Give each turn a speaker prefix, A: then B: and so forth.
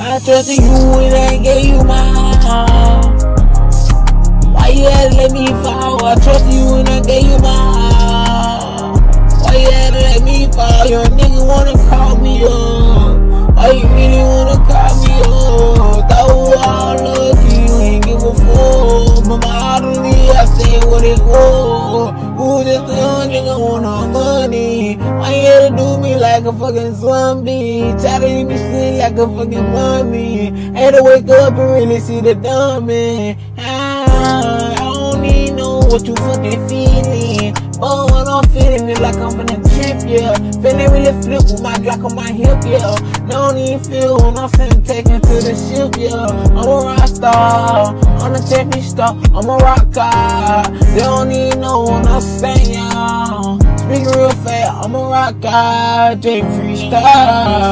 A: I trusted you and I gave you my all. Why you had let me fall? I trusted you and I gave you my all. Why you had let me fall? Your nigga wanna call me up. Why you really wanna call me up? Throw all of you ain't give a fuck. But my heart only I say what it was. Who just a nigga want no money? Like a fucking zombie? Try to leave me sleep like a fucking mummy. Had to wake up and really see the dummy. Ah, I don't even know what you fucking feeling. But I'm feeling it like I'm finna trip, yeah. Feeling really flip with my Glock on my hip, yeah. Don't even feel when I'm finna take to the ship, yeah. I'm a rock star, I'm a technique star, I'm a rock guy. They don't even know when I'm saying, yeah. J Freestyle. They even